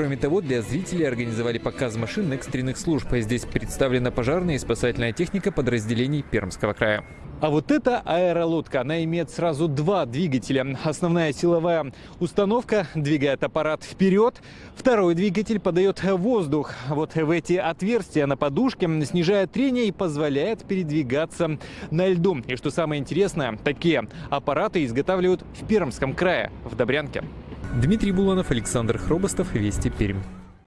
Кроме того, для зрителей организовали показ машин экстренных служб. Здесь представлена пожарная и спасательная техника подразделений Пермского края. А вот эта аэролодка, она имеет сразу два двигателя. Основная силовая установка двигает аппарат вперед, второй двигатель подает воздух. Вот в эти отверстия на подушке снижает трение и позволяет передвигаться на льду. И что самое интересное, такие аппараты изготавливают в Пермском крае, в Добрянке. Дмитрий Буланов, Александр Хробостов, Вести Пермь.